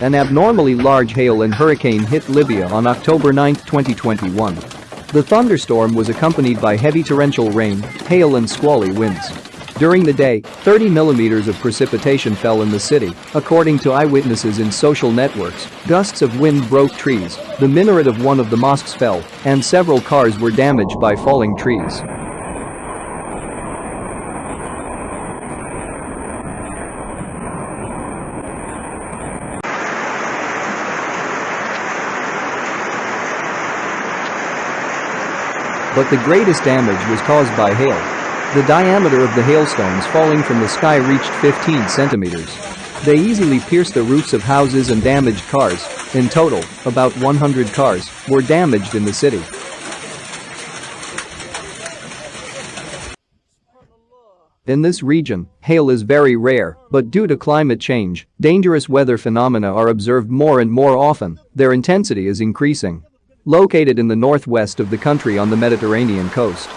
An abnormally large hail and hurricane hit Libya on October 9, 2021. The thunderstorm was accompanied by heavy torrential rain, hail and squally winds. During the day, 30 millimeters of precipitation fell in the city, according to eyewitnesses in social networks. Gusts of wind broke trees, the minaret of one of the mosques fell, and several cars were damaged by falling trees. But the greatest damage was caused by hail. The diameter of the hailstones falling from the sky reached 15 centimeters. They easily pierced the roofs of houses and damaged cars. In total, about 100 cars were damaged in the city. In this region, hail is very rare, but due to climate change, dangerous weather phenomena are observed more and more often, their intensity is increasing. Located in the northwest of the country on the Mediterranean coast,